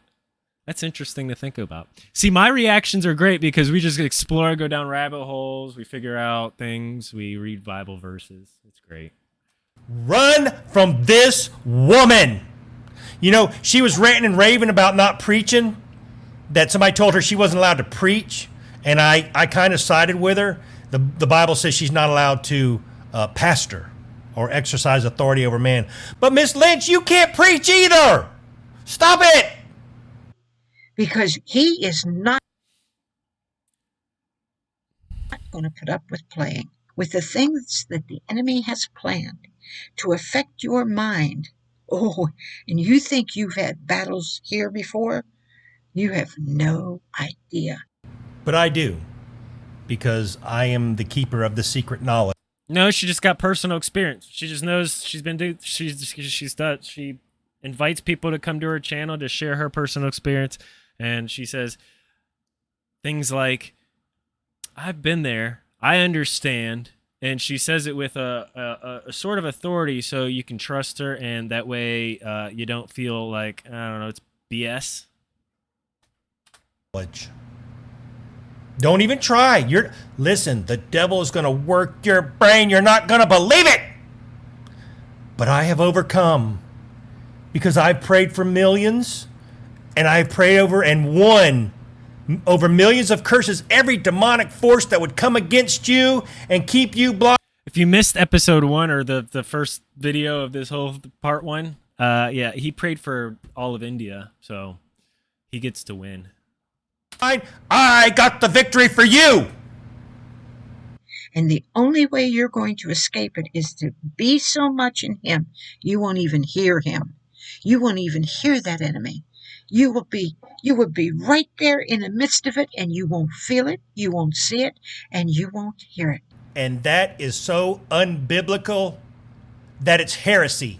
That's interesting to think about. See, my reactions are great because we just explore, go down rabbit holes, we figure out things, we read Bible verses. It's great. Run from this woman. You know, she was ranting and raving about not preaching, that somebody told her she wasn't allowed to preach. And I, I kind of sided with her. The, the Bible says she's not allowed to uh, pastor or exercise authority over man. But Miss Lynch, you can't preach either. Stop it. Because he is not going to put up with playing with the things that the enemy has planned to affect your mind. Oh, and you think you've had battles here before? You have no idea. But I do, because I am the keeper of the secret knowledge. No, she just got personal experience. She just knows she's been do she's she's done she invites people to come to her channel to share her personal experience and she says things like I've been there. I understand. And she says it with a, a, a sort of authority so you can trust her and that way uh, you don't feel like, I don't know, it's BS. Don't even try. You're listen, the devil is going to work your brain. You're not going to believe it. But I have overcome because I've prayed for millions and I prayed over and won over millions of curses, every demonic force that would come against you and keep you blocked. If you missed episode one or the, the first video of this whole part one, uh, yeah, he prayed for all of India, so he gets to win. I got the victory for you. And the only way you're going to escape it is to be so much in Him, you won't even hear Him. You won't even hear that enemy. You will be you will be right there in the midst of it and you won't feel it, you won't see it, and you won't hear it. And that is so unbiblical that it's heresy.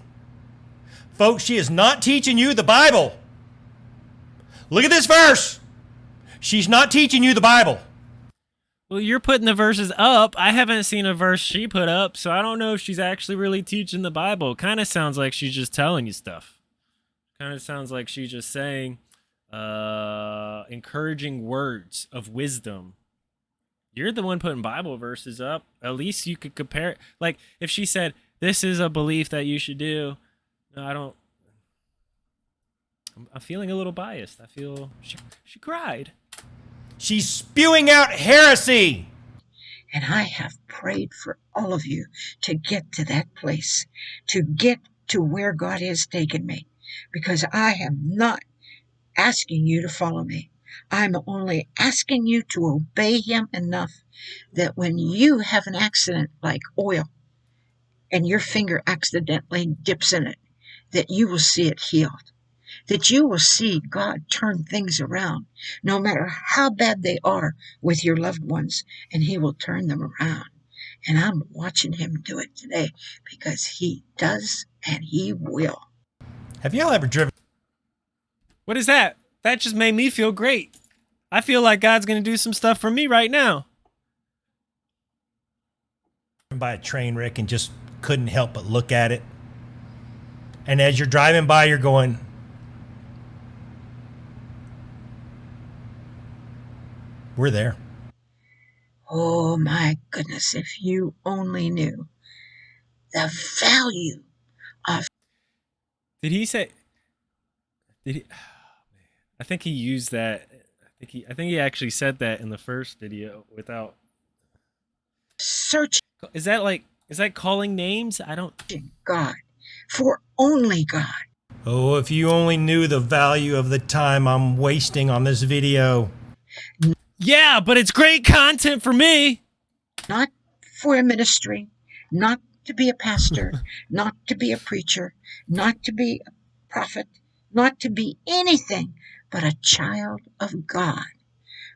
Folks, she is not teaching you the Bible. Look at this verse. She's not teaching you the Bible. Well, you're putting the verses up. I haven't seen a verse she put up, so I don't know if she's actually really teaching the Bible. Kind of sounds like she's just telling you stuff. Kind of sounds like she's just saying uh encouraging words of wisdom. You're the one putting Bible verses up. At least you could compare it. Like if she said, "This is a belief that you should do." No, I don't I'm, I'm feeling a little biased. I feel she she cried. She's spewing out heresy. And I have prayed for all of you to get to that place, to get to where God has taken me because I am not asking you to follow me. I'm only asking you to obey Him enough that when you have an accident like oil and your finger accidentally dips in it, that you will see it healed. That you will see God turn things around, no matter how bad they are with your loved ones, and He will turn them around. And I'm watching Him do it today because He does and He will. Have y'all ever driven? What is that? That just made me feel great. I feel like God's going to do some stuff for me right now. By a train wreck and just couldn't help but look at it. And as you're driving by, you're going, We're there. Oh my goodness, if you only knew the value of did he say? Did he? Oh, I think he used that. I think he. I think he actually said that in the first video without search. Is that like? Is that calling names? I don't. God, for only God. Oh, if you only knew the value of the time I'm wasting on this video. Yeah, but it's great content for me. Not for a ministry, not to be a pastor, not to be a preacher, not to be a prophet, not to be anything but a child of God,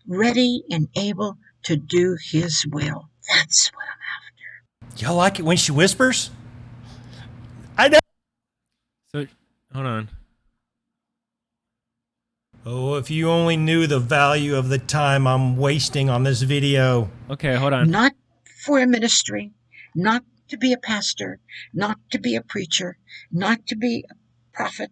ready and able to do His will. That's what I'm after. Y'all like it when she whispers? I know. So, hold on. Oh, if you only knew the value of the time I'm wasting on this video. Okay, hold on. Not for a ministry, not to be a pastor, not to be a preacher, not to be a prophet.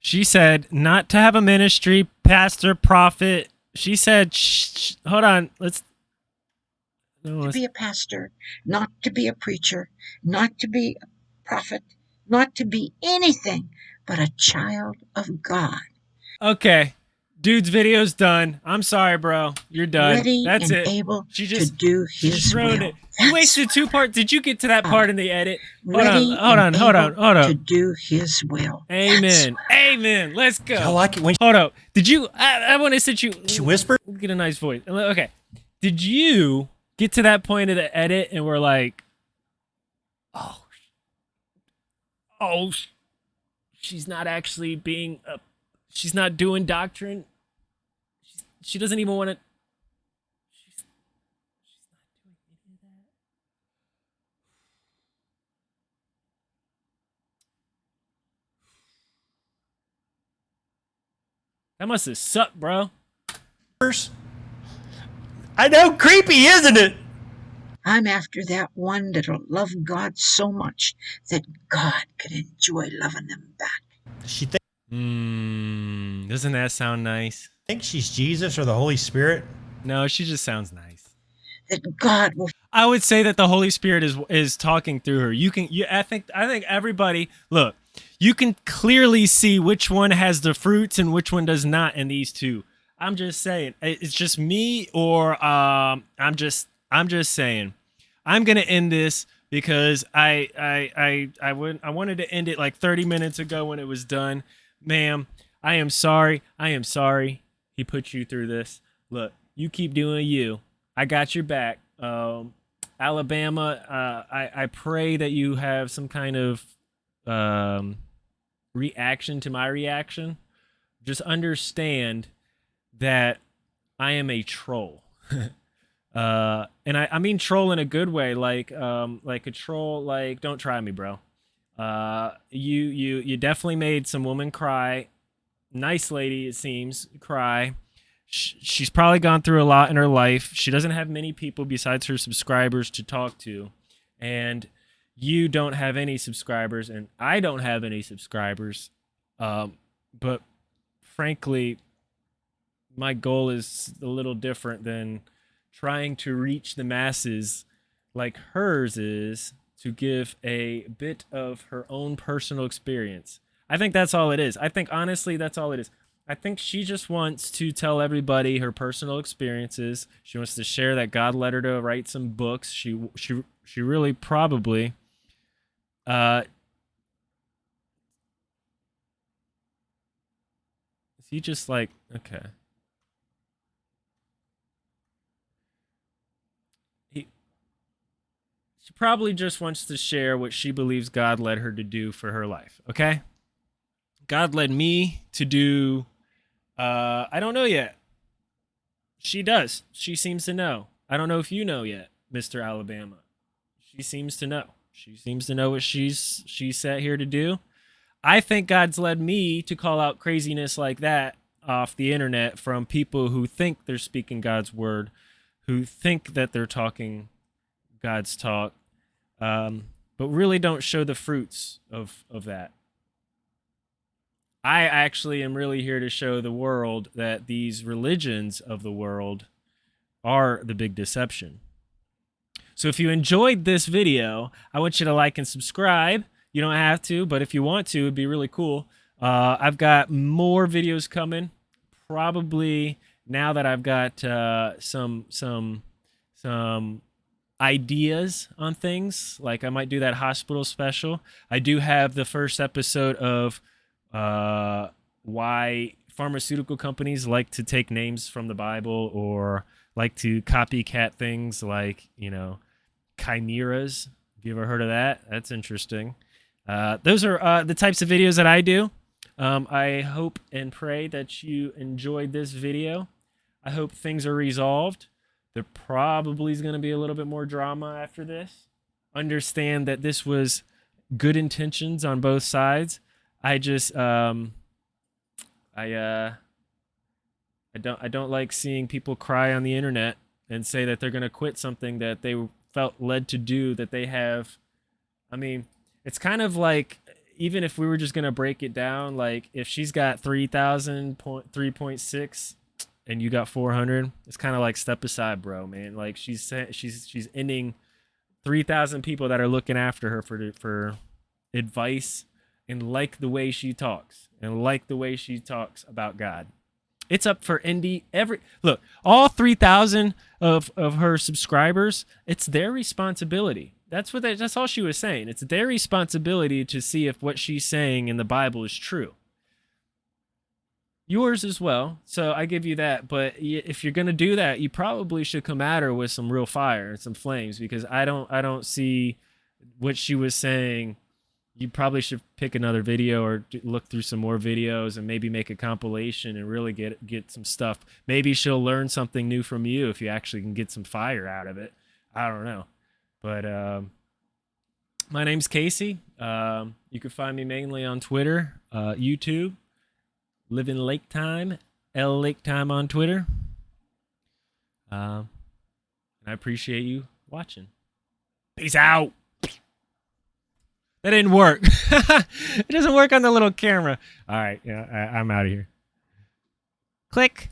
She said not to have a ministry, pastor, prophet. She said, shh, shh, hold on, let's. No, to be a pastor, not to be a preacher, not to be a prophet, not to be anything but a child of God. Okay, Dude's video's done. I'm sorry, bro. You're done. Ready That's and it. able she just to do his just will. It. You wasted two parts. Did you get to that part in the edit? Hold on, hold on, hold on, hold on. To do his will. Amen. Amen. Let's go. I like it when. Hold up. Did you? I, I want to sit you. She whispered. Get a nice voice. Uh, okay. Did you get to that point of the edit and we're like, oh, oh, she's not actually being a, she's not doing doctrine she doesn't even want to. That. Must have sucked, bro. I know, creepy, isn't it? I'm after that one that'll love God so much that God could enjoy loving them back. She thinks. Hmm. doesn't that sound nice? Thinks she's Jesus or the Holy Spirit. No, she just sounds nice. That God will I would say that the Holy Spirit is is talking through her. You can you I think I think everybody look, you can clearly see which one has the fruits and which one does not in these two. I'm just saying. It's just me or um I'm just I'm just saying. I'm going to end this because I I I I would I wanted to end it like 30 minutes ago when it was done. Ma'am, I am sorry. I am sorry he put you through this. Look, you keep doing you. I got your back. Um, Alabama, uh, I, I pray that you have some kind of um, reaction to my reaction. Just understand that I am a troll. uh, and I, I mean troll in a good way, like um, like a troll, like don't try me, bro. Uh, you you you definitely made some woman cry. Nice lady, it seems, cry she's probably gone through a lot in her life. She doesn't have many people besides her subscribers to talk to. And you don't have any subscribers, and I don't have any subscribers. Um, but frankly, my goal is a little different than trying to reach the masses like hers is to give a bit of her own personal experience. I think that's all it is. I think honestly, that's all it is. I think she just wants to tell everybody her personal experiences. She wants to share that God led her to write some books. She she she really probably uh Is he just like okay. He she probably just wants to share what she believes God led her to do for her life, okay? God led me to do uh, I don't know yet. She does. She seems to know. I don't know if you know yet, Mr. Alabama. She seems to know. She seems to know what she's she's set here to do. I think God's led me to call out craziness like that off the internet from people who think they're speaking God's word, who think that they're talking God's talk, um, but really don't show the fruits of of that. I actually am really here to show the world that these religions of the world are the big deception. So if you enjoyed this video, I want you to like and subscribe. You don't have to, but if you want to, it'd be really cool. Uh, I've got more videos coming. Probably now that I've got uh, some some some ideas on things, like I might do that hospital special. I do have the first episode of uh, why pharmaceutical companies like to take names from the Bible or like to copycat things like, you know, chimeras. Have you ever heard of that? That's interesting. Uh, those are uh, the types of videos that I do. Um, I hope and pray that you enjoyed this video. I hope things are resolved. There probably is going to be a little bit more drama after this. Understand that this was good intentions on both sides. I just um I uh I don't I don't like seeing people cry on the internet and say that they're going to quit something that they felt led to do that they have. I mean, it's kind of like even if we were just going to break it down like if she's got 3000 point 3.6 and you got 400 it's kind of like step aside bro man. Like she's she's she's ending 3000 people that are looking after her for for advice and like the way she talks and like the way she talks about God. It's up for Indy every look, all 3000 of of her subscribers, it's their responsibility. That's what they, that's all she was saying. It's their responsibility to see if what she's saying in the Bible is true. Yours as well. So I give you that, but if you're going to do that, you probably should come at her with some real fire and some flames because I don't I don't see what she was saying you probably should pick another video or look through some more videos and maybe make a compilation and really get get some stuff. Maybe she'll learn something new from you if you actually can get some fire out of it. I don't know, but um, my name's Casey. Um, you can find me mainly on Twitter, uh, YouTube, Living Lake Time, L Lake Time on Twitter. Um, and I appreciate you watching. Peace out. That didn't work. it doesn't work on the little camera. All right, yeah, I, I'm out of here. Click.